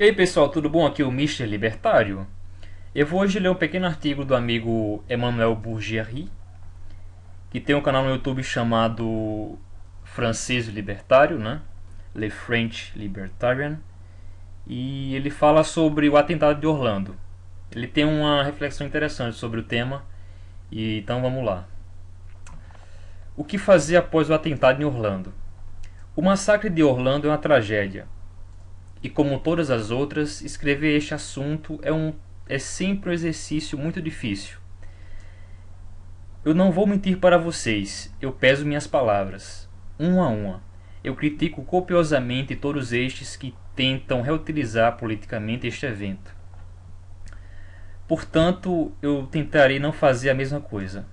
E aí pessoal, tudo bom? Aqui é o Mr. Libertário. Eu vou hoje ler um pequeno artigo do amigo Emmanuel Bourgieri, que tem um canal no YouTube chamado Francês Libertário, né? Le French Libertarian. E ele fala sobre o atentado de Orlando. Ele tem uma reflexão interessante sobre o tema, e então vamos lá. O que fazer após o atentado em Orlando? O massacre de Orlando é uma tragédia e como todas as outras, escrever este assunto é, um, é sempre um exercício muito difícil. Eu não vou mentir para vocês, eu peso minhas palavras, uma a uma. Eu critico copiosamente todos estes que tentam reutilizar politicamente este evento. Portanto, eu tentarei não fazer a mesma coisa.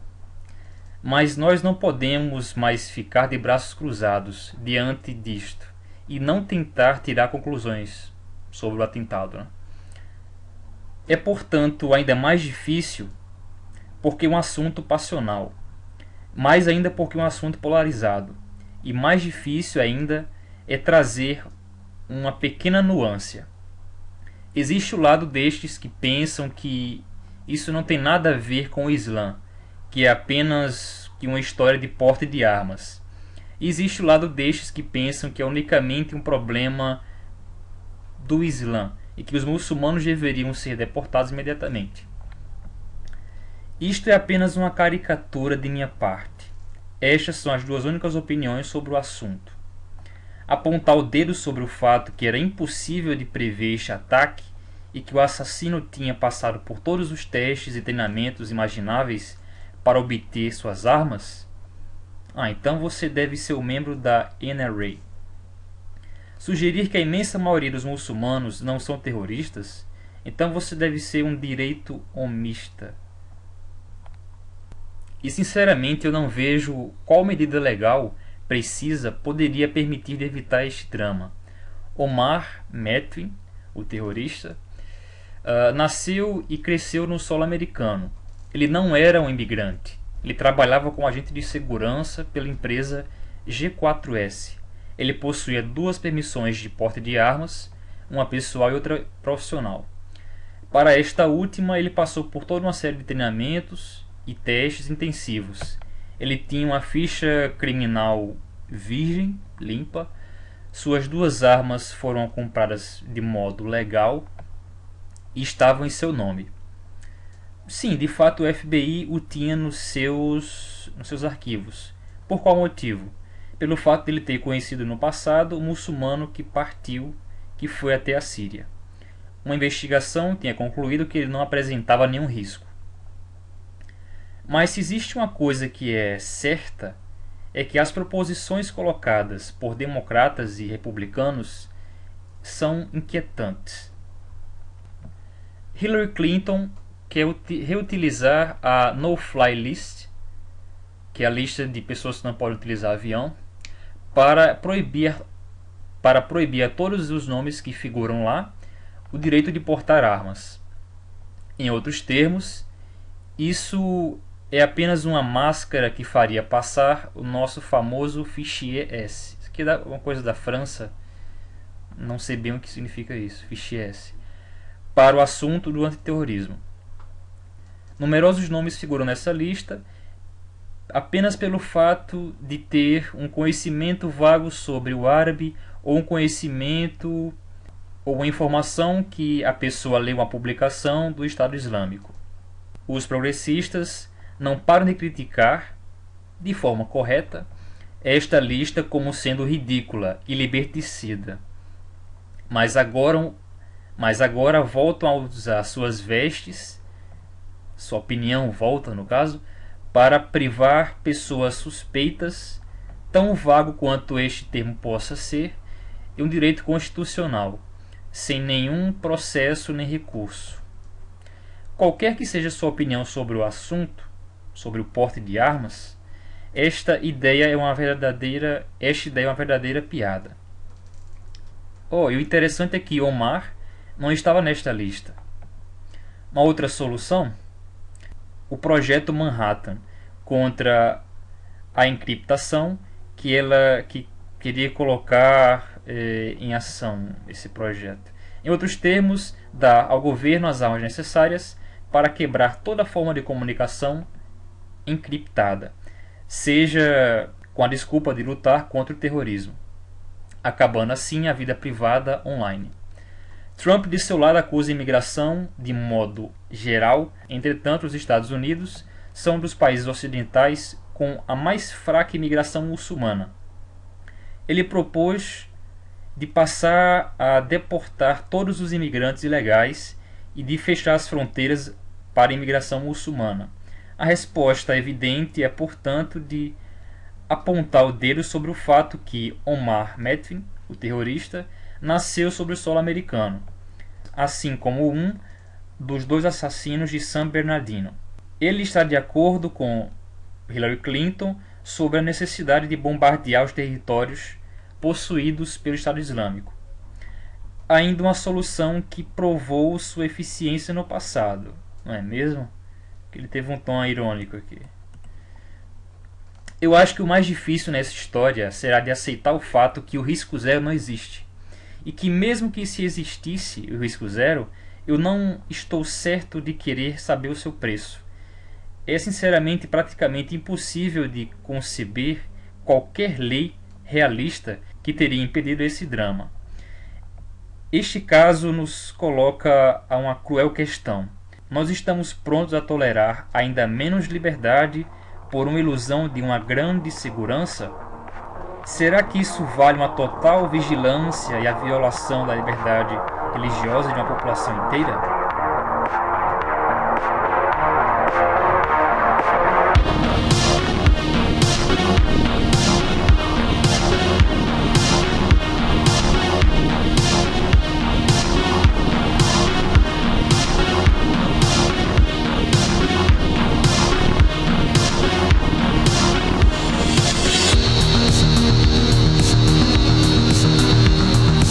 Mas nós não podemos mais ficar de braços cruzados diante disto e não tentar tirar conclusões sobre o atentado. Né? É, portanto, ainda mais difícil porque um assunto passional, mais ainda porque um assunto polarizado, e mais difícil ainda é trazer uma pequena nuance. Existe o lado destes que pensam que isso não tem nada a ver com o Islã, que é apenas uma história de porte de armas existe o lado destes que pensam que é unicamente um problema do Islã e que os muçulmanos deveriam ser deportados imediatamente. Isto é apenas uma caricatura de minha parte. Estas são as duas únicas opiniões sobre o assunto. Apontar o dedo sobre o fato que era impossível de prever este ataque e que o assassino tinha passado por todos os testes e treinamentos imagináveis para obter suas armas ah, então você deve ser um membro da NRA. Sugerir que a imensa maioria dos muçulmanos não são terroristas, então você deve ser um direito omista. E sinceramente eu não vejo qual medida legal precisa poderia permitir evitar este drama. Omar Metwin, o terrorista, uh, nasceu e cresceu no solo americano. Ele não era um imigrante. Ele trabalhava como agente de segurança pela empresa G4S. Ele possuía duas permissões de porte de armas, uma pessoal e outra profissional. Para esta última, ele passou por toda uma série de treinamentos e testes intensivos. Ele tinha uma ficha criminal virgem, limpa. Suas duas armas foram compradas de modo legal e estavam em seu nome. Sim, de fato o FBI o tinha nos seus, nos seus arquivos. Por qual motivo? Pelo fato de ele ter conhecido no passado o muçulmano que partiu, que foi até a Síria. Uma investigação tinha concluído que ele não apresentava nenhum risco. Mas se existe uma coisa que é certa, é que as proposições colocadas por democratas e republicanos são inquietantes. Hillary Clinton que é reutilizar a no-fly list, que é a lista de pessoas que não podem utilizar avião, para proibir, para proibir a todos os nomes que figuram lá o direito de portar armas. Em outros termos, isso é apenas uma máscara que faria passar o nosso famoso fichier S. Isso aqui é uma coisa da França, não sei bem o que significa isso, fichier S, para o assunto do antiterrorismo. Numerosos nomes figuram nessa lista apenas pelo fato de ter um conhecimento vago sobre o árabe ou um conhecimento ou informação que a pessoa leu uma publicação do Estado Islâmico. Os progressistas não param de criticar, de forma correta, esta lista como sendo ridícula e liberticida. Mas agora, mas agora voltam a usar suas vestes sua opinião volta no caso, para privar pessoas suspeitas, tão vago quanto este termo possa ser, de um direito constitucional, sem nenhum processo nem recurso. Qualquer que seja sua opinião sobre o assunto, sobre o porte de armas, esta ideia é uma verdadeira, esta ideia é uma verdadeira piada. Oh, e o interessante é que Omar não estava nesta lista. Uma outra solução o projeto Manhattan contra a encriptação que ela que queria colocar eh, em ação esse projeto. Em outros termos, dá ao governo as armas necessárias para quebrar toda forma de comunicação encriptada, seja com a desculpa de lutar contra o terrorismo, acabando assim a vida privada online. Trump, de seu lado, acusa a imigração de modo geral, entretanto, os Estados Unidos são dos países ocidentais com a mais fraca imigração muçulmana. Ele propôs de passar a deportar todos os imigrantes ilegais e de fechar as fronteiras para a imigração muçulmana. A resposta evidente é, portanto, de apontar o dedo sobre o fato que Omar Medvin, o terrorista, nasceu sobre o solo americano, assim como um dos dois assassinos de San Bernardino. Ele está de acordo com Hillary Clinton sobre a necessidade de bombardear os territórios possuídos pelo Estado Islâmico. Ainda uma solução que provou sua eficiência no passado, não é mesmo? Ele teve um tom irônico aqui. Eu acho que o mais difícil nessa história será de aceitar o fato que o risco zero não existe. E que mesmo que se existisse o risco zero, eu não estou certo de querer saber o seu preço. É sinceramente praticamente impossível de conceber qualquer lei realista que teria impedido esse drama. Este caso nos coloca a uma cruel questão. Nós estamos prontos a tolerar ainda menos liberdade por uma ilusão de uma grande segurança? Será que isso vale uma total vigilância e a violação da liberdade religiosa de uma população inteira?